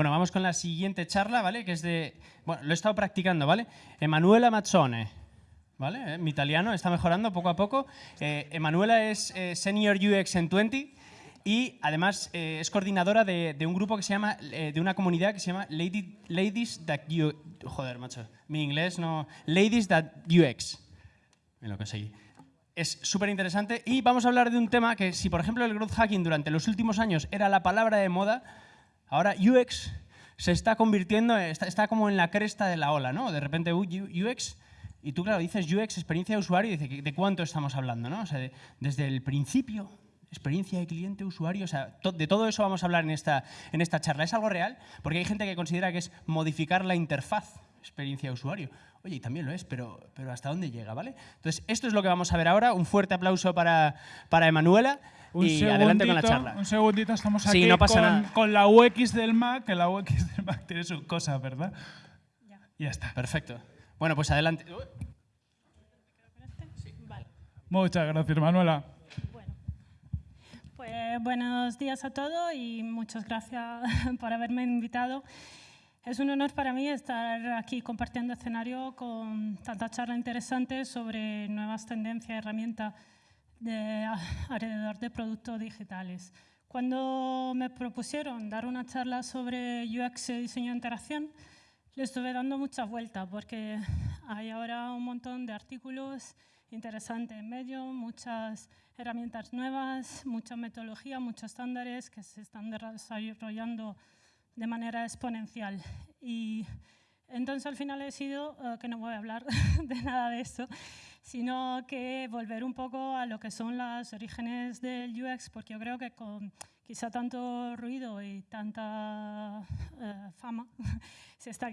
Bueno, vamos con la siguiente charla, ¿vale? Que es de... Bueno, lo he estado practicando, ¿vale? Emanuela Mazzone, ¿vale? Eh, mi italiano está mejorando poco a poco. Eh, Emanuela es eh, Senior UX en 20 y además es coordinadora de, un grupo que se llama, de una comunidad que se llama Ladies That UX. Joder, macho, mi inglés no... Ladies That UX. Me lo conseguí es súper interesante y vamos a hablar de un tema que si, por ejemplo, el growth hacking durante los últimos años era la palabra de moda, ahora UX se está convirtiendo, está, como en la cresta de la ola, ¿no? De repente UX, y tú, claro, dices UX, experiencia de usuario, y dices, ¿de cuánto estamos hablando, no? O sea, desde el principio, experiencia de cliente, usuario, o sea, de todo eso vamos a hablar en esta, en esta charla. ¿Es algo real? Porque hay gente que considera que es modificar la interfaz, experiencia de usuario. Oye, y también lo es, pero, pero ¿hasta dónde llega? ¿vale? Entonces, esto es lo que vamos a ver ahora. Un fuerte aplauso para, para Emanuela y adelante con la charla. Un segundito, estamos aquí con, con, la UX del Mac, que la UX del Mac tiene sus cosas, ¿verdad? Ya. ya está. Perfecto. Bueno, pues adelante. Muchas gracias, Manuela. Bueno, pues buenos días a todos y muchas gracias por haberme invitado. Es un honor para mí estar aquí compartiendo escenario con tanta charla interesante sobre nuevas tendencias y herramientas de, alrededor de productos digitales. Cuando me propusieron dar una charla sobre UX y diseño de interacción, le estuve dando muchas vueltas porque hay ahora un montón de artículos interesantes en medio, muchas herramientas nuevas, mucha metodología, muchos estándares que se están desarrollando de manera exponencial. Y entonces al final he decidido eh, que no voy a hablar de nada de eso, sino que volver un poco a lo que son los orígenes del UX, porque yo creo que con quizá tanto ruido y tanta eh, fama, se está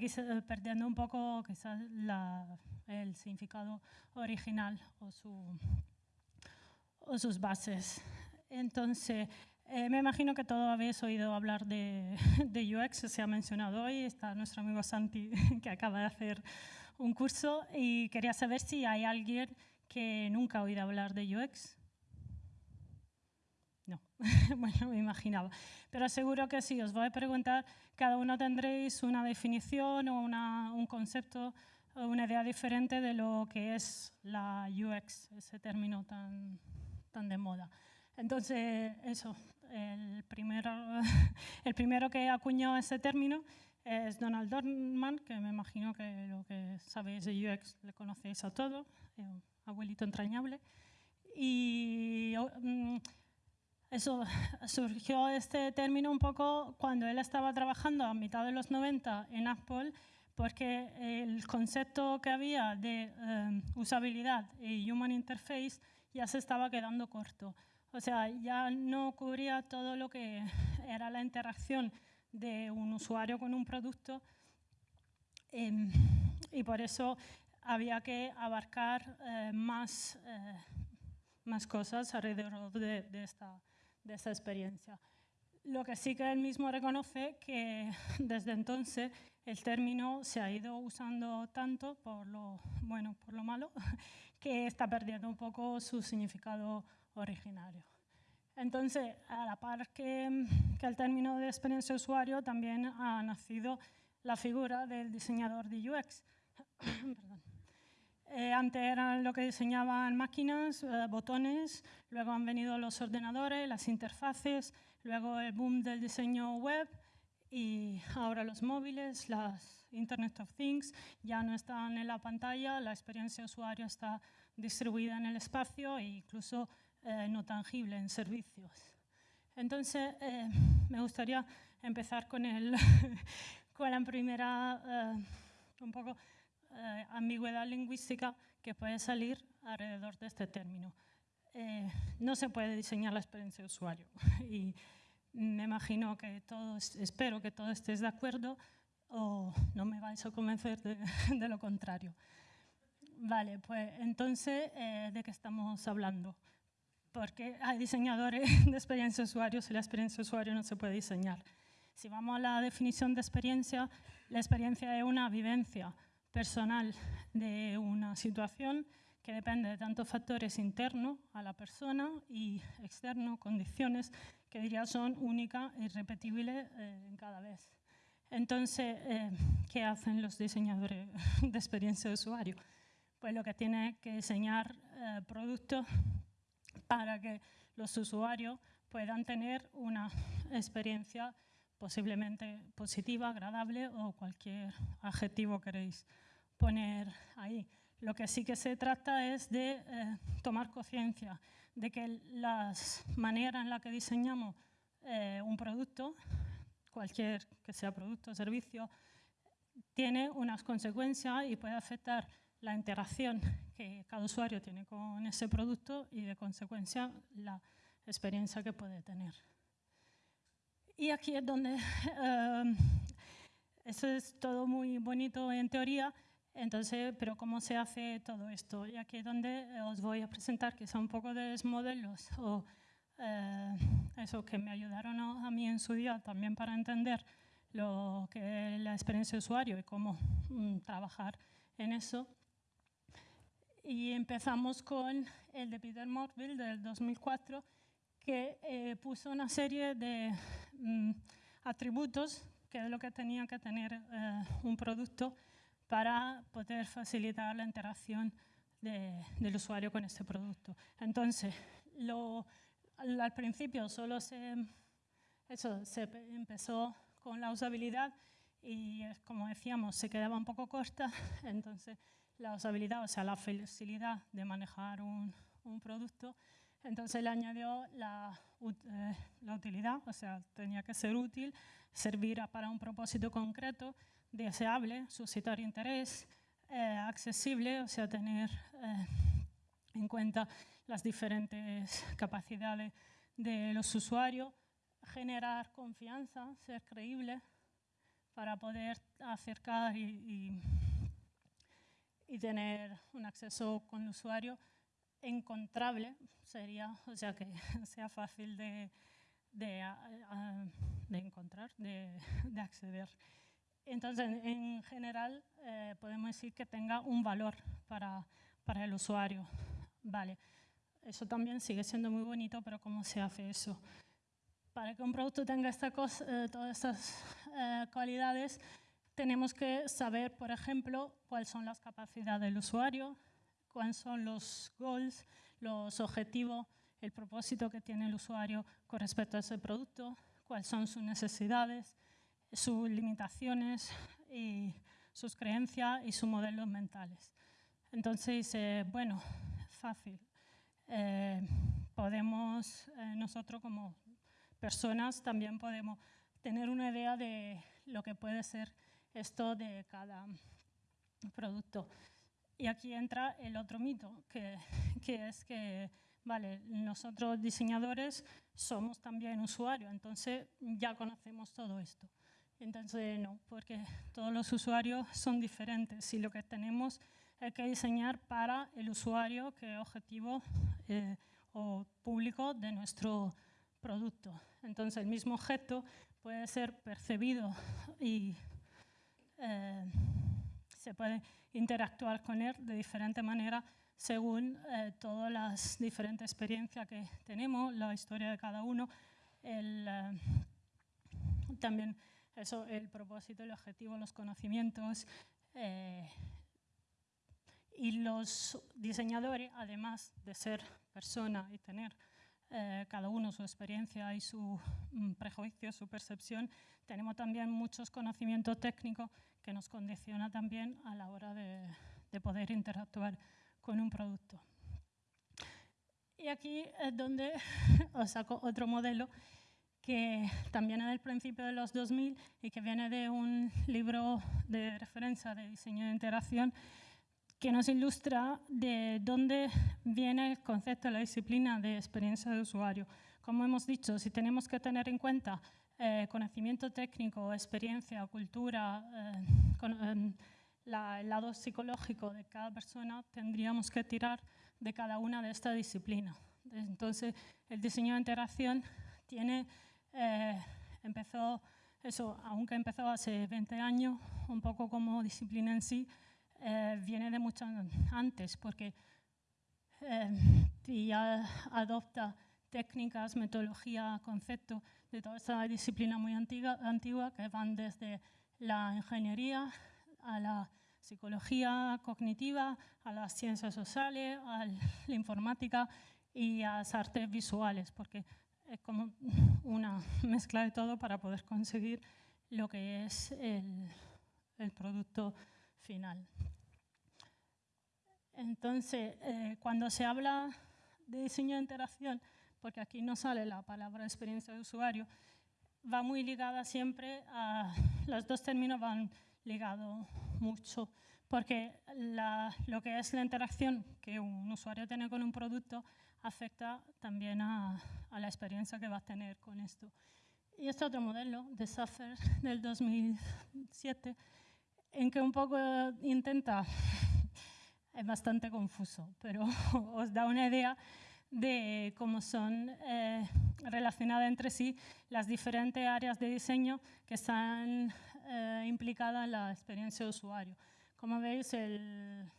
perdiendo un poco quizá el significado original o sus bases. Entonces, eh, me imagino que todos habéis oído hablar de, UX, se ha mencionado hoy, está nuestro amigo Santi que acaba de hacer un curso y quería saber si hay alguien que nunca ha oído hablar de UX. No, bueno, me imaginaba. Pero seguro que si os voy a preguntar, cada uno tendréis una definición o un concepto o una idea diferente de lo que es la UX, ese término tan, tan de moda. Entonces, eso, el primero, el primero que acuñó ese término es Donald Dorman, que me imagino que lo que sabéis de UX le conocéis a todos, un abuelito entrañable. Y mm, eso surgió este término un poco cuando él estaba trabajando a mitad de los 90 en Apple, porque el concepto que había de eh, usabilidad y human interface ya se estaba quedando corto. O sea, ya no cubría todo lo que era la interacción de un usuario con un producto em, y por eso había que abarcar eh, más, eh, más cosas alrededor de, de, esta, de esta experiencia. Lo que sí que él mismo reconoce que desde entonces el término se ha ido usando tanto por lo bueno, por lo malo, que está perdiendo un poco su significado originario. Entonces, a la par que, que el término de experiencia usuario, también ha nacido la figura del diseñador de UX. eh, antes eran lo que diseñaban máquinas, eh, botones, luego han venido los ordenadores, las interfaces, luego el boom del diseño web y ahora los móviles, las Internet of Things ya no están en la pantalla, la experiencia usuario está distribuida en el espacio e incluso eh, no tangible en servicios. Entonces, eh, me gustaría empezar con, el, con la primera eh, un poco ambigüedad lingüística que puede salir alrededor de este término. no se puede diseñar la experiencia de usuario y me imagino que todos, espero que todos estéis de acuerdo o no me vais a convencer de, de lo contrario. Vale, pues entonces, ¿de qué estamos hablando? Porque hay diseñadores de experiencia de usuario y la experiencia de usuario no se puede diseñar. Si vamos a la definición de experiencia, la experiencia es una vivencia personal de una situación que depende de tantos factores internos a la persona y externos, condiciones que diría son únicas e irrepetibles eh, cada vez. Entonces, eh, ¿qué hacen los diseñadores de experiencia de usuario? Pues lo que tienen que diseñar eh, productos para que los usuarios puedan tener una experiencia posiblemente positiva, agradable o cualquier adjetivo queréis poner ahí. Lo que sí que se trata es de eh, tomar conciencia de que las maneras en las que diseñamos eh, un producto, cualquier que sea producto o servicio, tiene unas consecuencias y puede afectar la interacción que cada usuario tiene con ese producto y de consecuencia la experiencia que puede tener. Y aquí es donde, eh, eso es todo muy bonito en teoría, entonces, pero ¿cómo se hace todo esto? Y aquí es donde os voy a presentar quizá un poco de modelos o eh, eso que me ayudaron a, mí en su día también para entender lo que es la experiencia de usuario y cómo mm, trabajar en eso. Y empezamos con el de Peter Morville del 2004, que eh, puso una serie de mm, atributos que es lo que tenía que tener eh, un producto para poder facilitar la interacción del usuario con este producto. Entonces, al, principio solo se, eso, se empezó con la usabilidad y, como decíamos, se quedaba un poco corta. Entonces, la usabilidad, o sea, la facilidad de manejar un, producto, entonces le añadió la, eh, la, utilidad, o sea, tenía que ser útil, servir para un propósito concreto deseable, suscitar interés, eh, accesible, o sea, tener eh, en cuenta las diferentes capacidades de los usuarios, generar confianza, ser creíble para poder acercar y, y, tener un acceso con el usuario encontrable, sería, o sea, que sea fácil de, de, de encontrar, de, de acceder. Entonces, en general, eh, podemos decir que tenga un valor para, para, el usuario. Vale, eso también sigue siendo muy bonito, pero ¿cómo se hace eso? Para que un producto tenga esta cosa, eh, todas estas eh, cualidades, tenemos que saber, por ejemplo, cuáles son las capacidades del usuario, cuáles son los goals, los objetivos, el propósito que tiene el usuario con respecto a ese producto, cuáles son sus necesidades, sus limitaciones y sus creencias y sus modelos mentales. Entonces, eh, bueno, fácil. Eh, podemos, eh, nosotros como personas también podemos tener una idea de lo que puede ser esto de cada producto. Y aquí entra el otro mito, que, que es que vale, nosotros diseñadores somos también usuarios, entonces ya conocemos todo esto. Entonces, no, porque todos los usuarios son diferentes y lo que tenemos es que diseñar para el usuario que es objetivo eh, o público de nuestro producto. Entonces, el mismo objeto puede ser percibido y eh, se puede interactuar con él de diferente manera según eh, todas las diferentes experiencias que tenemos, la historia de cada uno, el, también eso, el propósito, el objetivo, los conocimientos. Eh, y los diseñadores, además de ser personas y tener eh, cada uno su experiencia y su mm, prejuicio, su percepción, tenemos también muchos conocimientos técnicos que nos condiciona también a la hora de, de poder interactuar con un producto. Y aquí es donde os saco otro modelo que también es del principio de los 2000 y que viene de un libro de referencia de diseño de interacción que nos ilustra de dónde viene el concepto de la disciplina de experiencia de usuario. Como hemos dicho, si tenemos que tener en cuenta eh, conocimiento técnico, experiencia, cultura, eh, em, el lado psicológico de cada persona, tendríamos que tirar de cada una de estas disciplinas. Entonces, el diseño de interacción tiene eh, empezó, eso, aunque empezó hace 20 años, un poco como disciplina en sí, eh, viene de mucho antes, porque eh, ya adopta técnicas, metodología, concepto de toda esta disciplina muy antigua, antigua que van desde la ingeniería a la psicología cognitiva, a las ciencias sociales, a la informática y a las artes visuales, porque es como una mezcla de todo para poder conseguir lo que es el, el producto final. Entonces, eh, cuando se habla de diseño de interacción, porque aquí no sale la palabra experiencia de usuario, va muy ligada siempre a, los dos términos van ligados mucho, porque lo que es la interacción que un usuario tiene con un producto afecta también a, la experiencia que va a tener con esto. Y este otro modelo de Saffer del 2007, en que un poco intenta, es bastante confuso, pero os da una idea de cómo son eh, relacionadas entre sí las diferentes áreas de diseño que están eh, implicadas en la experiencia de usuario. Como veis, el,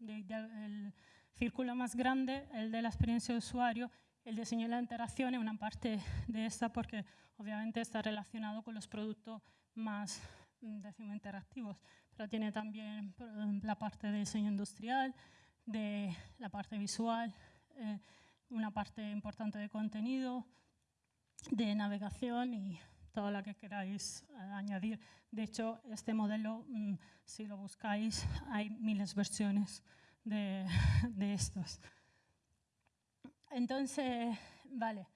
el, círculo más grande, el de la experiencia de usuario, el diseño y la interacción es una parte de esta porque obviamente está relacionado con los productos más decimos, interactivos, pero tiene también la parte de diseño industrial, de la parte visual, eh, una parte importante de contenido, de navegación y todo lo que queráis añadir. De hecho, este modelo, mm, si lo buscáis, hay miles de versiones de, de estos. Entonces, vale,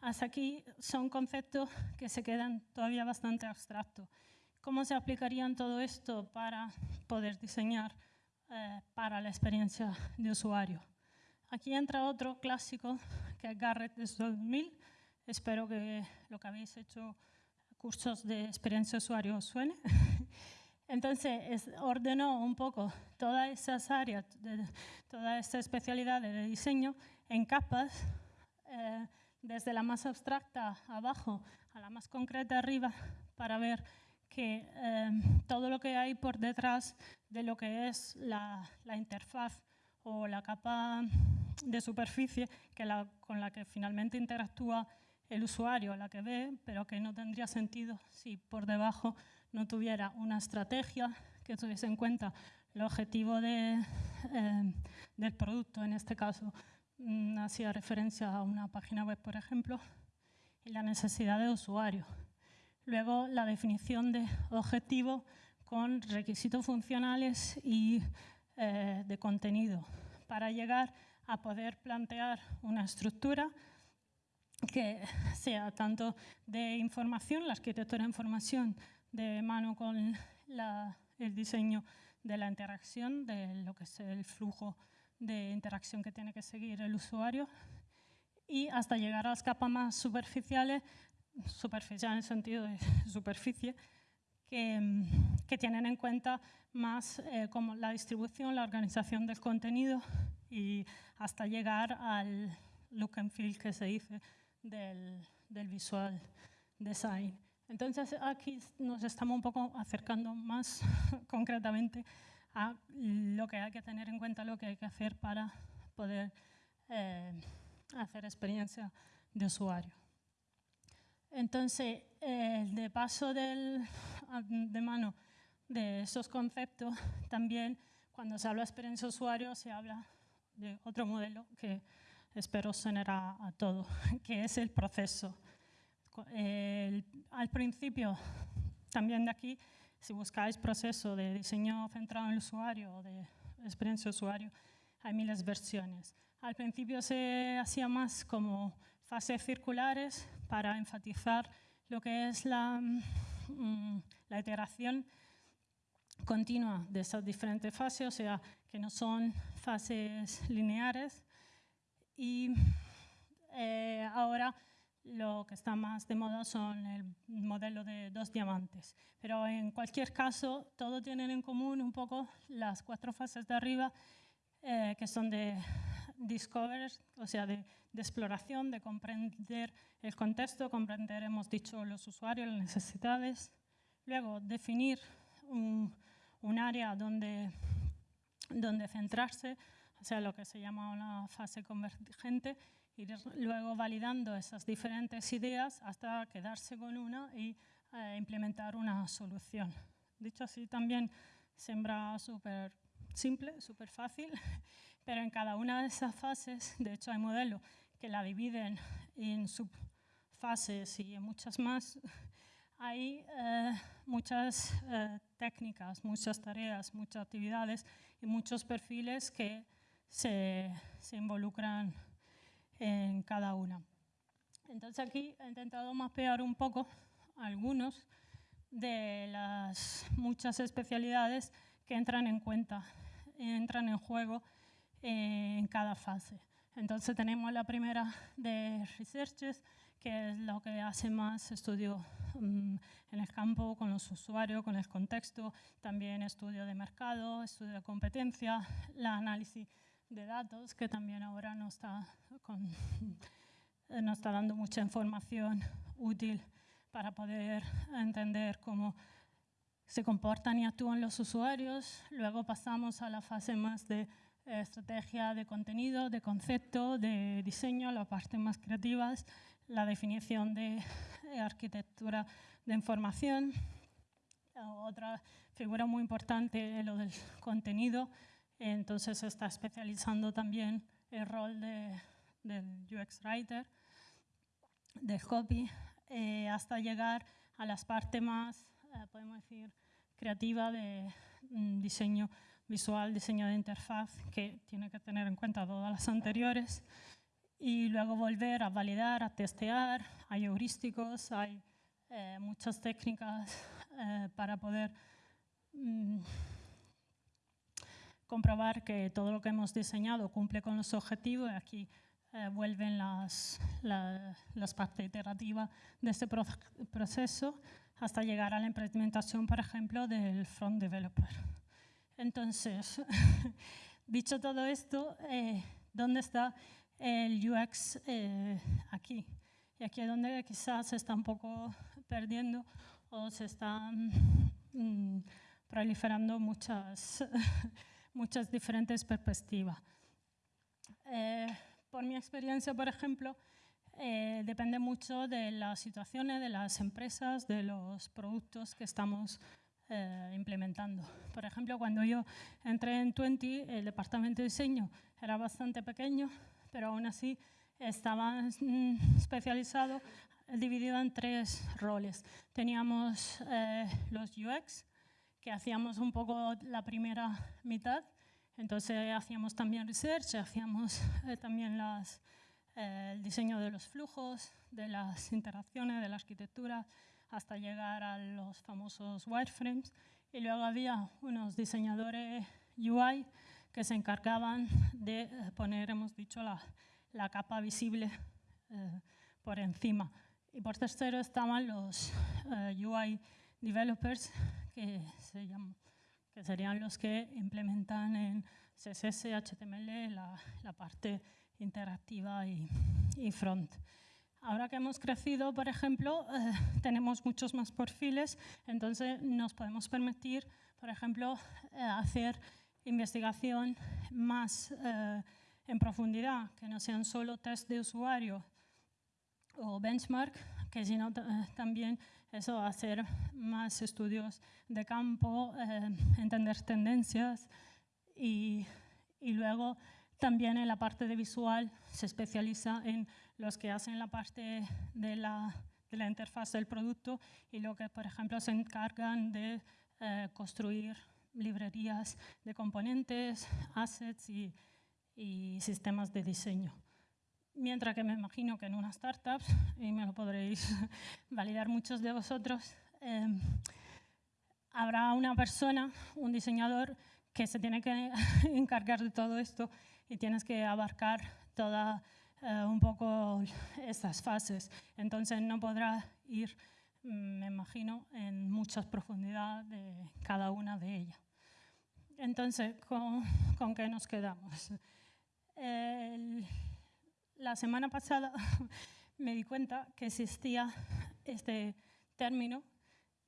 hasta aquí son conceptos que se quedan todavía bastante abstractos. ¿Cómo se aplicarían todo esto para poder diseñar eh, para la experiencia de usuario? Aquí entra otro clásico, que es Garrett de 2000. Espero que lo que habéis hecho cursos de experiencia de usuario os suene. Entonces, ordenó un poco todas esas áreas, de, toda esta especialidad de diseño en capas, eh, desde la más abstracta abajo a la más concreta arriba, para ver que eh, todo lo que hay por detrás de lo que es la, la interfaz o la capa de superficie que la, con la que finalmente interactúa el usuario, la que ve, pero que no tendría sentido si por debajo no tuviera una estrategia que tuviese en cuenta el objetivo de, eh, del producto, en este caso mm, hacía referencia a una página web, por ejemplo, y la necesidad de usuario. Luego, la definición de objetivo con requisitos funcionales y eh, de contenido. Para llegar a poder plantear una estructura que sea tanto de información, la arquitectura de información de mano con el diseño de la interacción, de lo que es el flujo de interacción que tiene que seguir el usuario, y hasta llegar a las capas más superficiales, superficial en el sentido de superficie, que, que tienen en cuenta más eh, como la distribución, la organización del contenido y hasta llegar al look and feel que se dice del, del visual design. Entonces aquí nos estamos un poco acercando más concretamente a lo que hay que tener en cuenta, lo que hay que hacer para poder eh, hacer experiencia de usuario. Entonces, eh, de paso del, de mano de esos conceptos, también cuando se habla de experiencia usuario se habla de otro modelo que espero sonar a, todo, que es el proceso. al principio, también de aquí, si buscáis proceso de diseño centrado en el usuario o de experiencia usuario, hay miles de versiones. Al principio se hacía más como fases circulares para enfatizar lo que es la, mm, la iteración continua de esas diferentes fases, o sea, que no son fases lineares. Y eh, ahora lo que está más de moda son el modelo de dos diamantes. Pero en cualquier caso, todo tienen en común un poco las cuatro fases de arriba, eh, que son de discover, o sea, de, de, exploración, de comprender el contexto, comprender, hemos dicho, los usuarios, las necesidades. Luego, definir un, un área donde, donde centrarse, o sea, lo que se llama una fase convergente, ir luego validando esas diferentes ideas hasta quedarse con una y eh, implementar una solución. Dicho así, también sembra súper simple, súper fácil, pero en cada una de esas fases, de hecho hay modelos que la dividen en subfases y en muchas más, hay eh, muchas eh, técnicas, muchas tareas, muchas actividades y muchos perfiles que se, se involucran en cada una. Entonces aquí he intentado mapear un poco algunos de las muchas especialidades que entran en cuenta, entran en juego en cada fase. Entonces tenemos la primera de researches, que es lo que hace más estudio mm, en el campo con los usuarios, con el contexto, también estudio de mercado, estudio de competencia, la análisis de datos, que también ahora nos está, nos está dando mucha información útil para poder entender cómo se comportan y actúan los usuarios. Luego pasamos a la fase más de eh, estrategia de contenido, de concepto, de diseño, la parte más creativas, la definición de arquitectura de información. Otra figura muy importante es lo del contenido, entonces se está especializando también el rol de, del UX Writer, del copy, eh, hasta llegar a las partes más, eh, podemos decir, creativa de mm, diseño visual, diseño de interfaz, que tiene que tener en cuenta todas las anteriores, y luego volver a validar, a testear, hay heurísticos, hay eh, muchas técnicas para poder mm, comprobar que todo lo que hemos diseñado cumple con los objetivos. Aquí eh, vuelven las, las partes iterativas de este proceso hasta llegar a la implementación, por ejemplo, del front developer. Entonces, dicho todo esto, eh, ¿dónde está el UX eh, aquí? Y aquí es donde quizás se está un poco perdiendo o se están mm, proliferando muchas, muchas diferentes perspectivas por mi experiencia, por ejemplo, eh, depende mucho de las situaciones, de las empresas, de los productos que estamos eh, implementando. Por ejemplo, cuando yo entré en 20, el departamento de diseño era bastante pequeño, pero aún así estaba mm, especializado, dividido en tres roles. Teníamos eh, los UX, que hacíamos un poco la primera mitad, entonces hacíamos también research, hacíamos eh, también las, eh, el diseño de los flujos, de las interacciones, de la arquitectura, hasta llegar a los famosos wireframes. Y luego había unos diseñadores UI que se encargaban de eh, poner, hemos dicho, la, la capa visible por encima. Y por tercero estaban los UI developers, que se llaman que serían los que implementan en CSS, HTML la, la parte interactiva y, y, front. Ahora que hemos crecido, por ejemplo, eh, tenemos muchos más perfiles, entonces nos podemos permitir, por ejemplo, eh, hacer investigación más eh, en profundidad, que no sean solo test de usuario o benchmark, que sino también eso, hacer más estudios de campo, eh, entender tendencias y, y, luego también en la parte de visual se especializa en los que hacen la parte de la, de la interfaz del producto y lo que, por ejemplo, se encargan de eh, construir librerías de componentes, assets y, y sistemas de diseño. Mientras que me imagino que en una startup, y me lo podréis validar muchos de vosotros, em, habrá una persona, un diseñador, que se tiene que encargar de todo esto y tienes que abarcar toda eh, un poco estas fases. Entonces no podrá ir, mm, me imagino, en mucha profundidad de cada una de ellas. Entonces, ¿con, con qué nos quedamos? El, la semana pasada me di cuenta que existía este término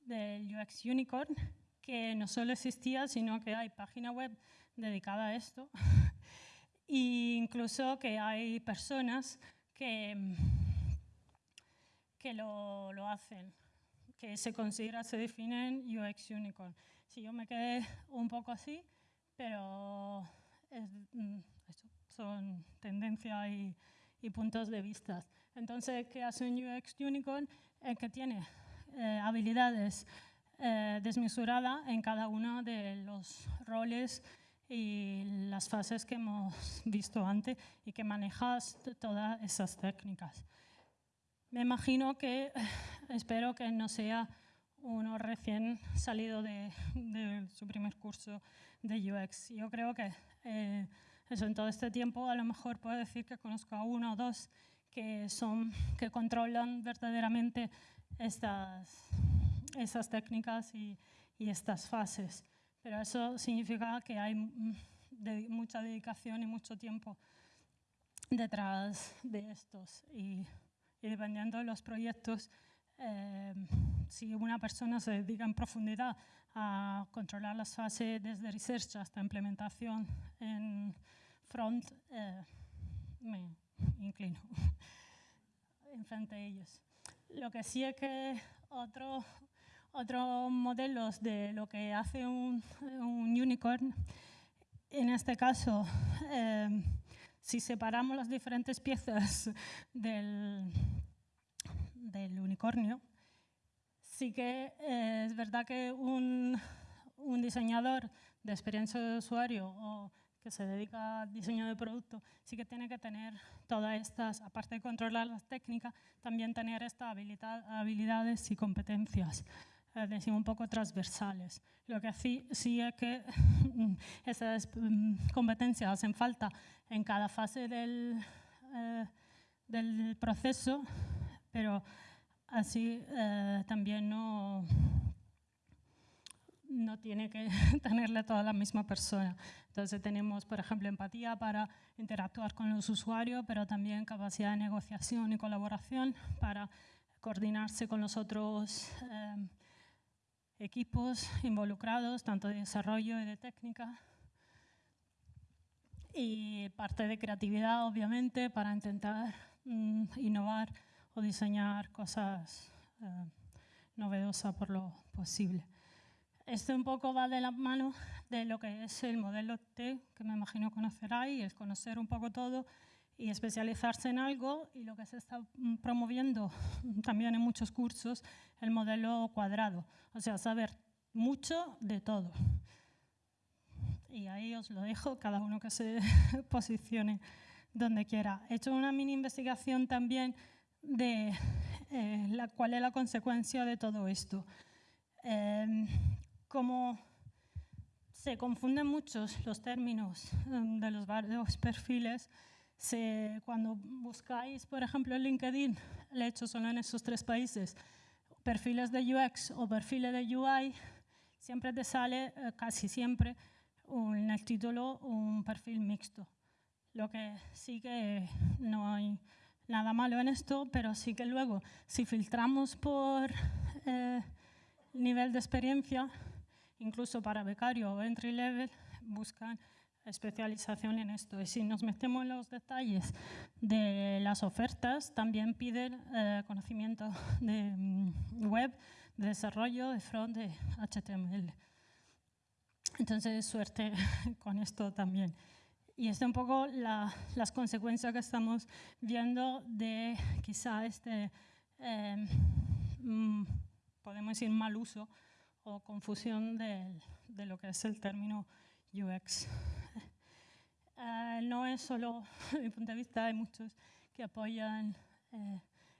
del UX Unicorn, que no solo existía, sino que hay página web dedicada a esto, e incluso que hay personas que, que lo, lo hacen, que se considera, se definen UX Unicorn. Si yo me quedé un poco así, pero mm, son tendencias y, y, puntos de vista. Entonces, ¿qué hace un UX Unicorn? El que tiene eh, habilidades eh, en cada uno de los roles y las fases que hemos visto antes y que manejas todas esas técnicas. Me imagino que, espero que no sea uno recién salido de, su primer curso de UX. Yo creo que eh, eso en todo este tiempo a lo mejor puedo decir que conozco a uno o dos que, son, que controlan verdaderamente estas, esas técnicas y, y estas fases. Pero eso significa que hay mucha dedicación y mucho tiempo detrás de estos. Y, dependiendo de los proyectos, eh, si una persona se dedica en profundidad a controlar las fases desde research hasta implementación en front, eh, me inclino en frente a ellos. Lo que sí es que otro, otros modelos de lo que hace un, unicorn. En este caso, eh, si separamos las diferentes piezas del, unicornio, sí que eh, es verdad que un, diseñador de experiencia de usuario o que se dedica al diseño de producto, sí que tiene que tener todas estas, aparte de controlar las técnicas, también tener estas habilidades y competencias eh, un poco transversales. Lo que sí, sí es que esas mm, competencias hacen falta en cada fase del, eh, del proceso, pero así eh, también no, no tiene que tenerle toda la misma persona. Entonces tenemos, por ejemplo, empatía para interactuar con los usuarios, pero también capacidad de negociación y colaboración para coordinarse con los otros equipos involucrados, tanto de desarrollo y de técnica. Y parte de creatividad, obviamente, para intentar mm, innovar o diseñar cosas eh, novedosas por lo posible. Esto un poco va de la mano de lo que es el modelo T, que me imagino conoceráis, es conocer un poco todo y especializarse en algo y lo que se está mm, promoviendo también en muchos cursos, el modelo cuadrado, o sea, saber mucho de todo. Y ahí os lo dejo, cada uno que se posicione donde quiera. He hecho una mini investigación también de eh, la, cuál es la consecuencia de todo esto. Eh, como se confunden muchos los términos mm, de los varios perfiles, cuando buscáis, por ejemplo, en LinkedIn, le he hecho solo en esos tres países, perfiles de UX o perfiles de UI, siempre te sale, eh, casi siempre, en el título un perfil mixto. Lo que sí que no hay nada malo en esto, pero sí que luego, si filtramos por eh, nivel de experiencia, incluso para becario o entry level, buscan especialización en esto. Y si nos metemos en los detalles de las ofertas, también piden eh, conocimiento de mm, web, de desarrollo, de front, de HTML. Entonces, suerte con esto también. Y es un poco las consecuencias que estamos viendo de quizá este, em, mm, podemos decir, mal uso o confusión de, de lo que es el término UX. Eh, no es solo, mi punto de vista, hay muchos que apoyan eh,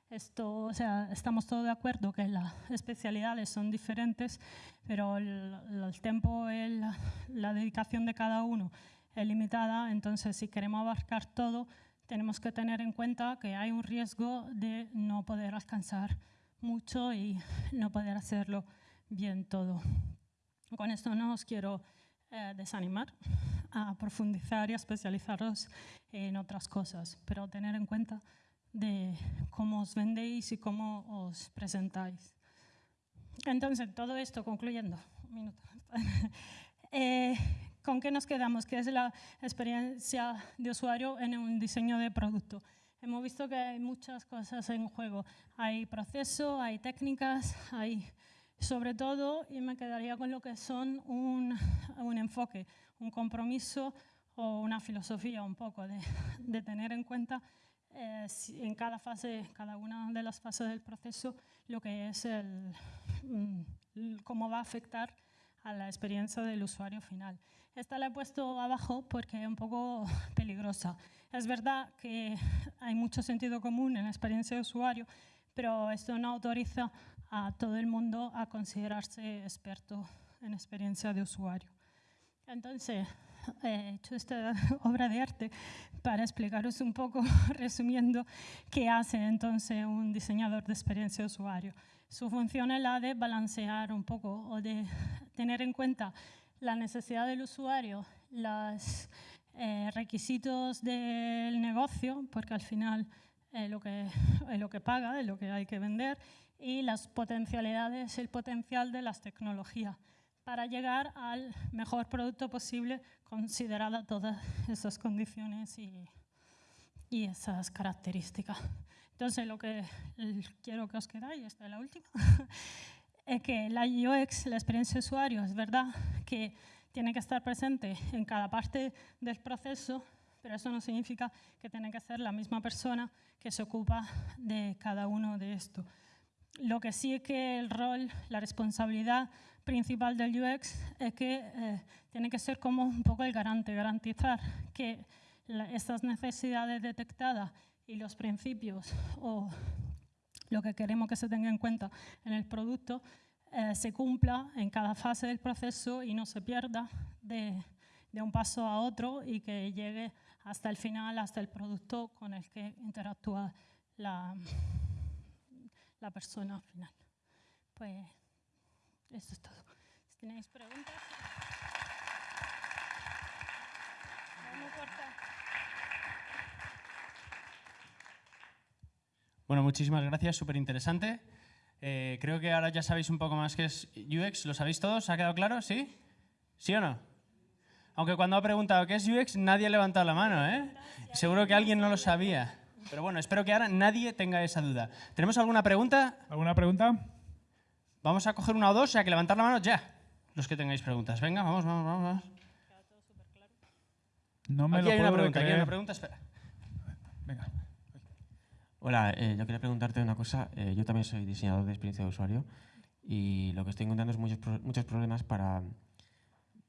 esto, o sea, estamos todos de acuerdo que las especialidades son diferentes, pero el, tiempo, el, la dedicación de cada uno es limitada, entonces si queremos abarcar todo, tenemos que tener en cuenta que hay un riesgo de no poder alcanzar mucho y no poder hacerlo bien todo. Con esto no os quiero eh, desanimar a profundizar y a especializaros en otras cosas, pero tener en cuenta de cómo os vendéis y cómo os presentáis. Entonces, todo esto concluyendo, un minuto. Eh, ¿Con qué nos quedamos? ¿Qué es la experiencia de usuario en un diseño de producto? hemos visto que hay muchas cosas en juego. Hay proceso, hay técnicas, hay sobre todo, y me quedaría con lo que son un, un enfoque, un compromiso o una filosofía un poco de, de tener en cuenta eh, en cada fase, cada una de las fases del proceso, lo que es el, mm, cómo va a afectar a la experiencia del usuario final. Esta la he puesto abajo porque es un poco peligrosa. Es verdad que hay mucho sentido común en la experiencia de usuario, pero esto no autoriza a todo el mundo a considerarse experto en experiencia de usuario. Entonces, he hecho esta obra de arte para explicaros un poco, resumiendo, qué hace entonces un diseñador de experiencia de usuario. Su función es la de balancear un poco o de tener en cuenta la necesidad del usuario, los eh, requisitos del negocio, porque al final es lo, que, es lo que paga, lo que hay que vender, y las potencialidades, el potencial de las tecnologías para llegar al mejor producto posible considerada todas esas condiciones y, y esas características. Entonces, lo que quiero que os quedáis, esta es la última, es que la UX, la experiencia de usuario, es verdad que tiene que estar presente en cada parte del proceso, pero eso no significa que tiene que ser la misma persona que se ocupa de cada uno de estos. Lo que sí es que el rol, la responsabilidad principal del UX es que eh, tiene que ser como un poco el garante, garantizar que estas necesidades detectadas y los principios o lo que queremos que se tenga en cuenta en el producto eh, se cumpla en cada fase del proceso y no se pierda de, de un paso a otro y que llegue hasta el final, hasta el producto con el que interactúa la, la persona final. Pues eso es todo. Si tenéis preguntas. Bueno, muchísimas gracias, súper interesante. Eh, creo que ahora ya sabéis un poco más qué es UX. ¿Lo sabéis todos? ¿Ha quedado claro? ¿Sí? ¿Sí o no? Aunque cuando ha preguntado qué es UX, nadie ha levantado la mano, ¿eh? Seguro que alguien no lo sabía. Pero bueno, espero que ahora nadie tenga esa duda. ¿Tenemos alguna pregunta? ¿Alguna pregunta? Vamos a coger una o dos, o sea que levantar la mano ya, los que tengáis preguntas. Venga, vamos, vamos, vamos. No me aquí lo hay una puedo pregunta, aquí hay creer. una pregunta, espera. Venga. Hola, eh, yo quería preguntarte una cosa. Eh, yo también soy diseñador de experiencia de usuario y lo que estoy encontrando es muchos, muchos problemas para,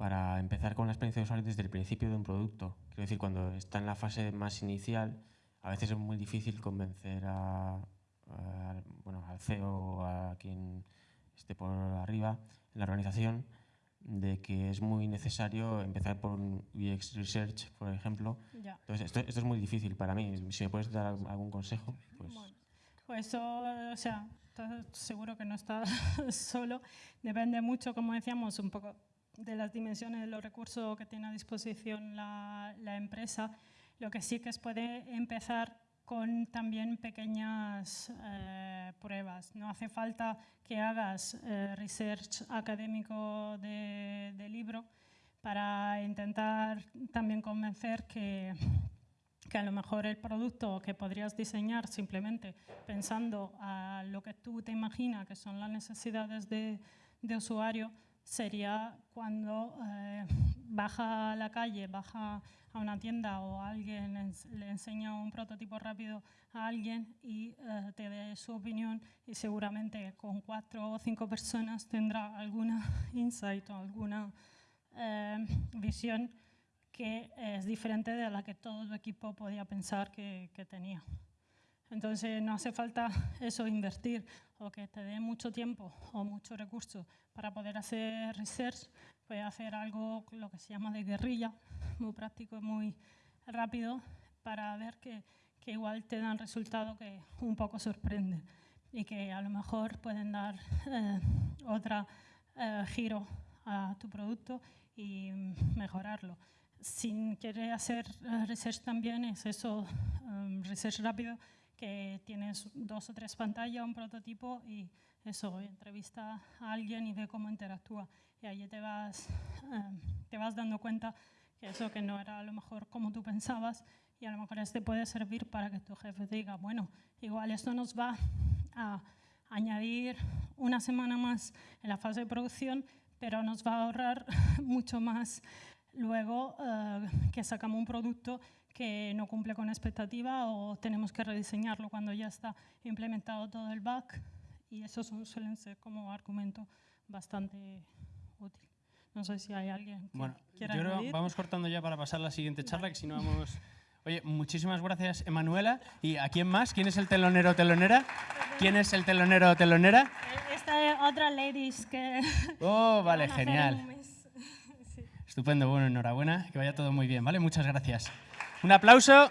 para empezar con la experiencia de usuario desde el principio de un producto. Quiero decir, cuando está en la fase más inicial, a veces es muy difícil convencer a, a- bueno, al CEO o a quien esté por arriba en la organización de que es muy necesario empezar por un UX Research, por ejemplo, Ya. entonces, esto, esto es muy difícil para mí. Si me puedes dar algún consejo, pues... Bueno, pues eso, o sea, estás seguro que no está solo. Depende mucho, como decíamos, un poco de las dimensiones de los recursos que tiene a disposición la, la empresa. Lo que sí que es puede empezar con también pequeñas eh, pruebas. No hace falta que hagas eh, research académico de, de libro para intentar también convencer que, que a lo mejor el producto que podrías diseñar simplemente pensando a lo que tú te imaginas que son las necesidades de, de usuario sería cuando eh, baja a la calle, baja a una tienda o alguien ens- le enseña un prototipo rápido a alguien y eh, te dé su opinión y seguramente con cuatro o cinco personas tendrá alguna insight o alguna eh, visión que es diferente de la que todo tu equipo podía pensar que, que tenía. Entonces no hace falta eso, invertir o que te dé mucho tiempo o mucho recurso para poder hacer research, puedes hacer algo lo que se llama de guerrilla, muy práctico y muy rápido para ver que, que igual te dan resultados que un poco sorprenden y que a lo mejor pueden dar eh, otra eh, giro a tu producto y mejorarlo. Si quieres hacer eh, research también, es eso, um, research rápido, que tienes dos o tres pantallas, un prototipo y eso, entrevista a alguien y ve cómo interactúa. Y ahí te vas, eh, te vas dando cuenta que eso que no era a lo mejor como tú pensabas y a lo mejor este puede servir para que tu jefe diga, bueno, igual esto nos va a añadir una semana más en la fase de producción, pero nos va a ahorrar mucho más luego eh, que sacamos un producto que no cumple con expectativa o tenemos que rediseñarlo cuando ya está implementado todo el back y eso suelen ser como argumento bastante útil. No sé si hay alguien que bueno, quiera yo creo, vamos cortando ya para pasar a la siguiente charla, que si no vamos... Oye, muchísimas gracias, Emanuela. ¿Y a quién más? ¿Quién es el telonero o telonera? ¿Quién es el telonero o telonera? Esta otra ladies que... Oh, vale, genial. Estupendo, bueno, enhorabuena, que vaya todo muy bien, ¿vale? Muchas gracias. Un aplauso.